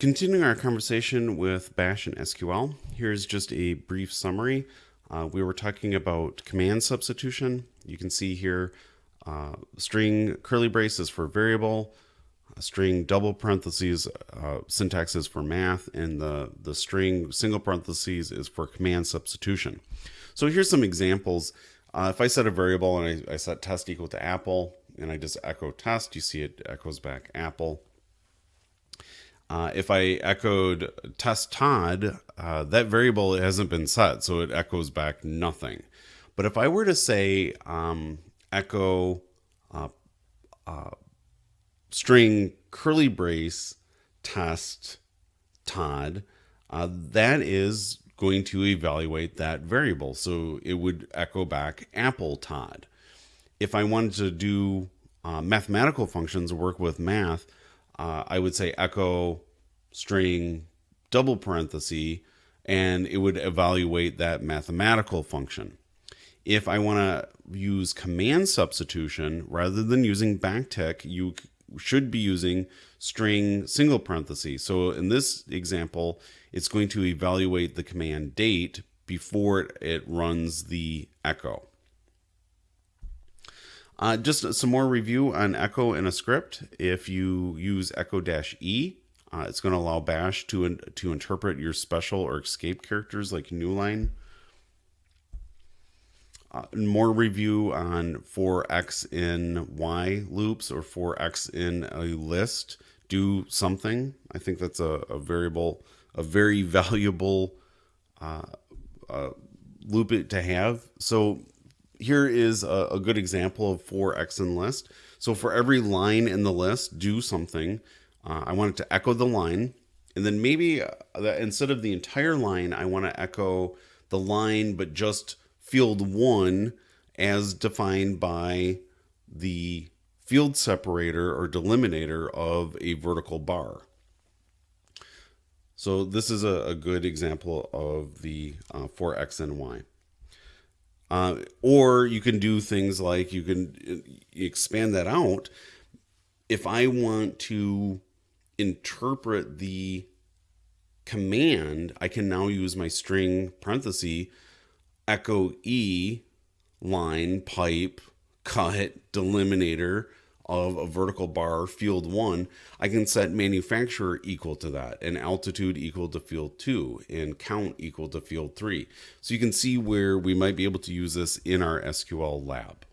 Continuing our conversation with Bash and SQL, here's just a brief summary. Uh, we were talking about command substitution. You can see here uh, string curly braces for variable, string double parentheses uh, syntax is for math, and the, the string single parentheses is for command substitution. So here's some examples. Uh, if I set a variable and I, I set test equal to apple, and I just echo test, you see it echoes back apple. Uh, if I echoed test Todd, uh, that variable hasn't been set, so it echoes back nothing. But if I were to say um, echo uh, uh string curly brace test Todd, that is going to evaluate that variable. So it would echo back apple Todd. If I wanted to do uh, mathematical functions, work with math, uh, I would say echo string double parenthesis and it would evaluate that mathematical function. If I want to use command substitution rather than using backtick, you should be using string single parenthesis. So in this example, it's going to evaluate the command date before it runs the echo. Uh, just some more review on echo in a script. If you use echo-e, uh, it's going to allow bash to, to interpret your special or escape characters like newline. Uh, more review on for x in y loops or for x in a list do something. I think that's a, a variable, a very valuable uh, uh, loop to have. So here is a, a good example of for x in list. So for every line in the list, do something. Uh, I want it to echo the line. And then maybe uh, instead of the entire line, I want to echo the line, but just field one as defined by the field separator or delimiter of a vertical bar. So this is a, a good example of the uh, for x and y. Uh, or you can do things like you can expand that out. If I want to interpret the command, I can now use my string parenthesis echo E line pipe cut delimiter of a vertical bar field one, I can set manufacturer equal to that and altitude equal to field two and count equal to field three. So you can see where we might be able to use this in our SQL lab.